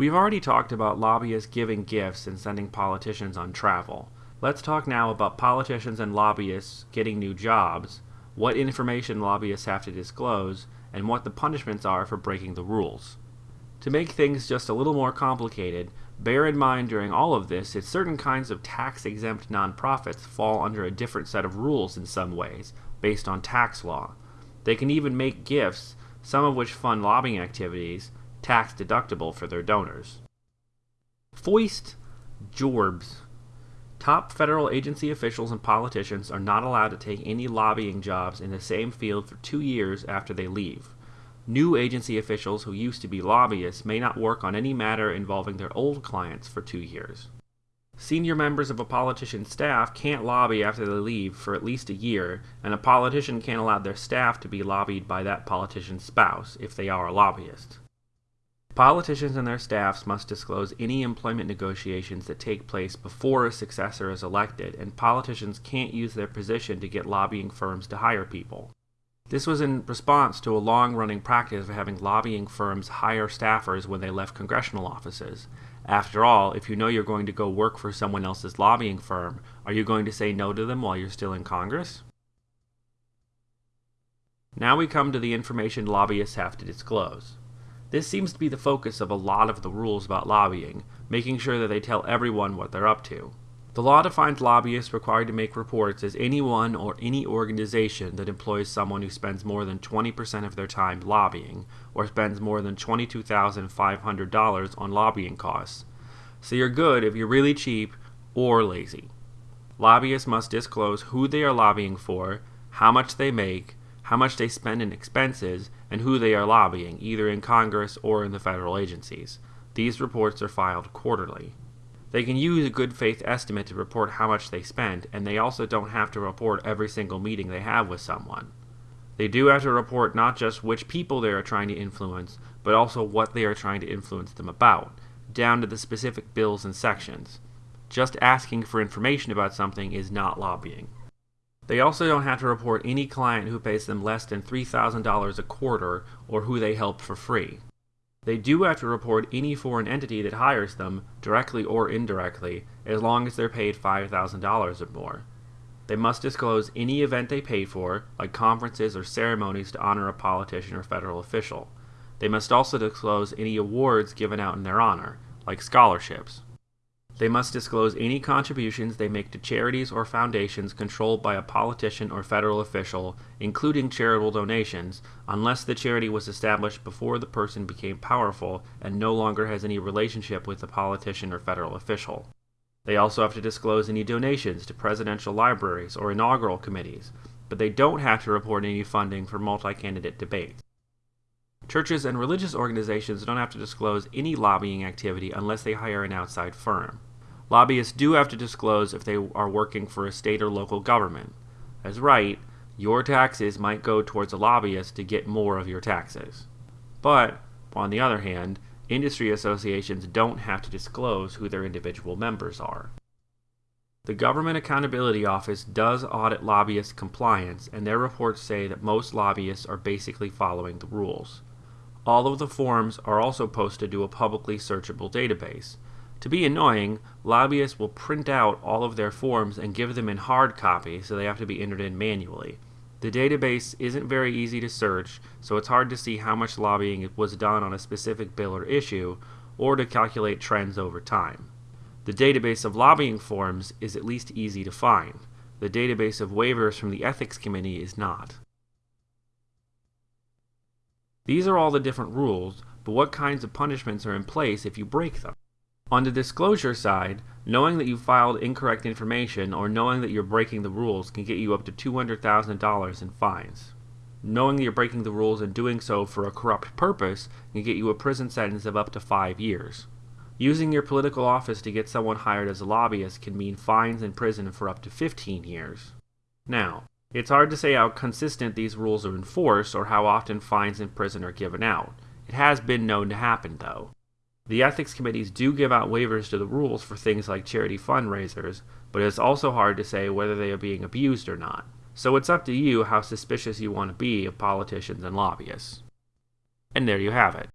We've already talked about lobbyists giving gifts and sending politicians on travel. Let's talk now about politicians and lobbyists getting new jobs, what information lobbyists have to disclose, and what the punishments are for breaking the rules. To make things just a little more complicated, bear in mind during all of this that certain kinds of tax exempt nonprofits fall under a different set of rules in some ways, based on tax law. They can even make gifts, some of which fund lobbying activities, tax deductible for their donors. Foist Jorbs. Top federal agency officials and politicians are not allowed to take any lobbying jobs in the same field for two years after they leave. New agency officials who used to be lobbyists may not work on any matter involving their old clients for two years. Senior members of a politician's staff can't lobby after they leave for at least a year, and a politician can't allow their staff to be lobbied by that politician's spouse if they are a lobbyist. Politicians and their staffs must disclose any employment negotiations that take place before a successor is elected, and politicians can't use their position to get lobbying firms to hire people. This was in response to a long running practice of having lobbying firms hire staffers when they left congressional offices. After all, if you know you're going to go work for someone else's lobbying firm, are you going to say no to them while you're still in Congress? Now we come to the information lobbyists have to disclose. This seems to be the focus of a lot of the rules about lobbying, making sure that they tell everyone what they're up to. The law defines lobbyists required to make reports as anyone or any organization that employs someone who spends more than 20% of their time lobbying, or spends more than $22,500 on lobbying costs. So you're good if you're really cheap or lazy. Lobbyists must disclose who they are lobbying for, how much they make, how much they spend in expenses, and who they are lobbying, either in Congress or in the federal agencies. These reports are filed quarterly. They can use a good faith estimate to report how much they spend, and they also don't have to report every single meeting they have with someone. They do have to report not just which people they are trying to influence, but also what they are trying to influence them about, down to the specific bills and sections. Just asking for information about something is not lobbying. They also don't have to report any client who pays them less than $3,000 a quarter or who they help for free. They do have to report any foreign entity that hires them, directly or indirectly, as long as they're paid $5,000 or more. They must disclose any event they pay for, like conferences or ceremonies to honor a politician or federal official. They must also disclose any awards given out in their honor, like scholarships. They must disclose any contributions they make to charities or foundations controlled by a politician or federal official, including charitable donations, unless the charity was established before the person became powerful and no longer has any relationship with the politician or federal official. They also have to disclose any donations to presidential libraries or inaugural committees, but they don't have to report any funding for multi candidate debates. Churches and religious organizations don't have to disclose any lobbying activity unless they hire an outside firm. Lobbyists do have to disclose if they are working for a state or local government. That's right, your taxes might go towards a lobbyist to get more of your taxes. But, on the other hand, industry associations don't have to disclose who their individual members are. The Government Accountability Office does audit lobbyist compliance, and their reports say that most lobbyists are basically following the rules. All of the forms are also posted to a publicly searchable database, to be annoying, lobbyists will print out all of their forms and give them in hard copy, so they have to be entered in manually. The database isn't very easy to search, so it's hard to see how much lobbying was done on a specific bill or issue, or to calculate trends over time. The database of lobbying forms is at least easy to find. The database of waivers from the Ethics Committee is not. These are all the different rules, but what kinds of punishments are in place if you break them? On the disclosure side, knowing that you filed incorrect information or knowing that you're breaking the rules can get you up to $200,000 in fines. Knowing that you're breaking the rules and doing so for a corrupt purpose can get you a prison sentence of up to five years. Using your political office to get someone hired as a lobbyist can mean fines and prison for up to 15 years. Now, it's hard to say how consistent these rules are enforced or how often fines and prison are given out. It has been known to happen, though. The ethics committees do give out waivers to the rules for things like charity fundraisers, but it's also hard to say whether they are being abused or not. So it's up to you how suspicious you want to be of politicians and lobbyists. And there you have it.